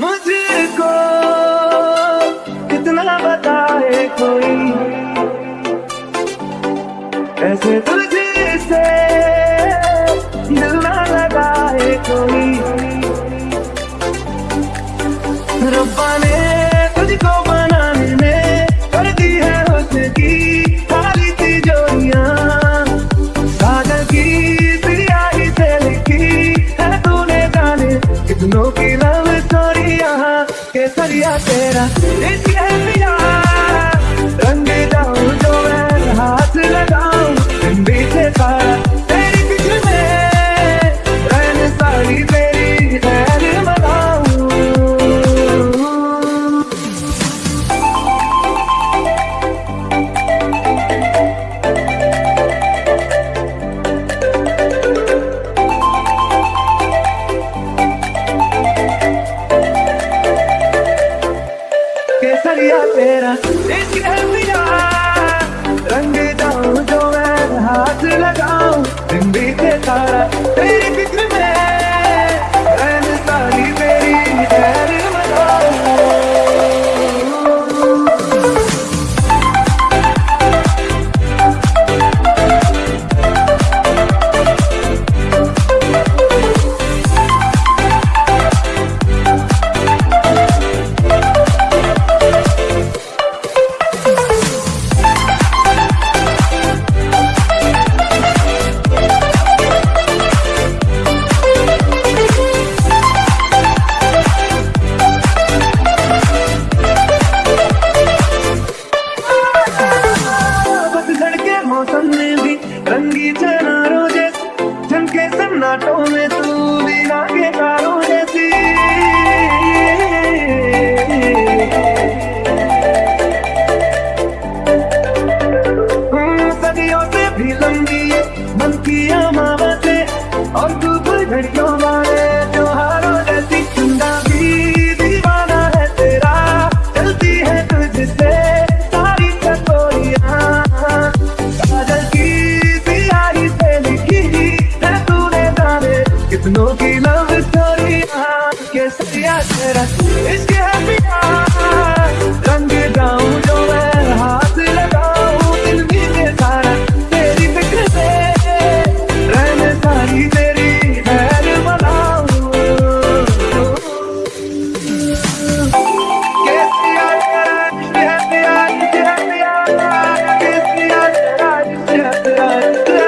मुझको कितना बताए कोई? ऐसे तुझसे दिल ना लगाए कोई? रब्बा ने तेरा इसके पिया रंग जाऊँ जो मैं हाथ लगाऊँ। है पिया रंग जाऊँ जो मैं हाथ लगाऊँ दिन बीते सारा तेरी फ़िक्र में। खींचे ना रोज़े झनके सन्नाटों में तू भी लागे तारों No